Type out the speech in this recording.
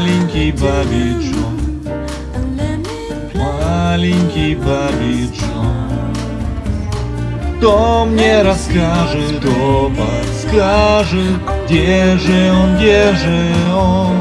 Маленький Бабиджон, маленький Бабиджон. Кто мне расскажет, кто подскажет, где же он, где же он?